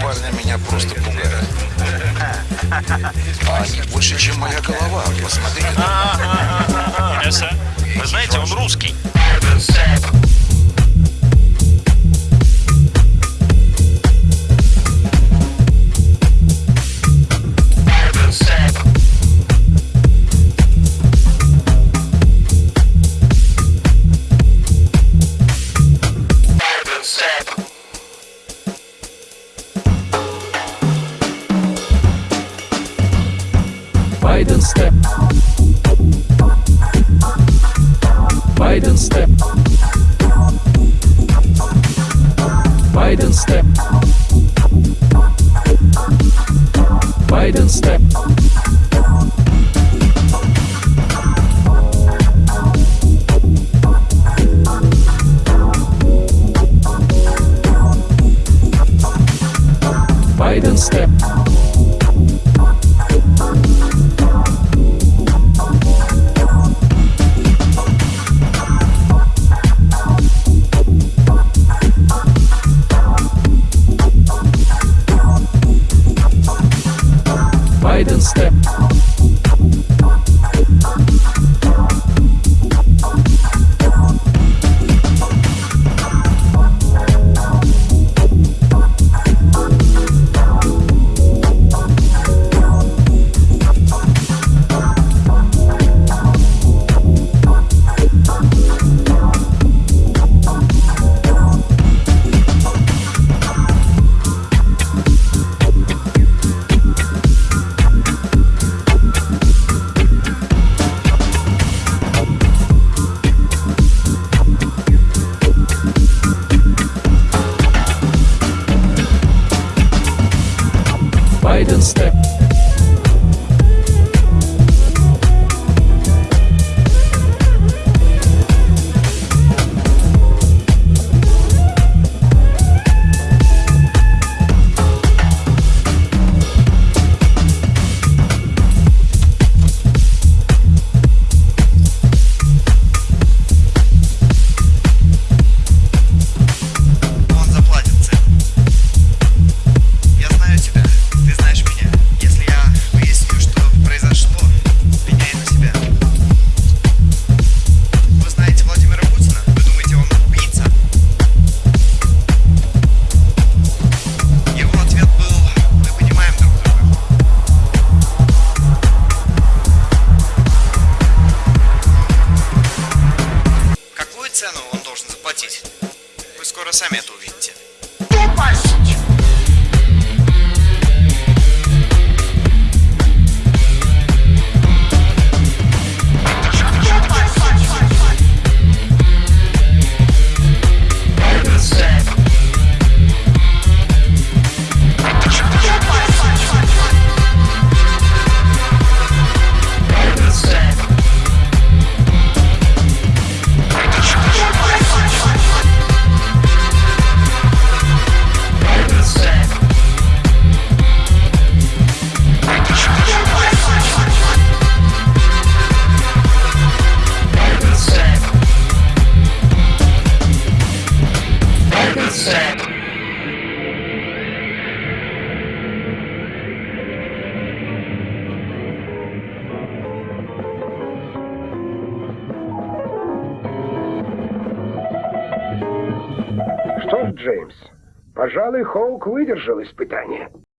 парня меня просто пугают. А они больше, чем моя голова. Посмотрите. Biden step. Biden step. Biden step. Biden step. Biden step. Скоро сами это увидите. Что Джеймс, пожалуй, Хоук выдержал испытание.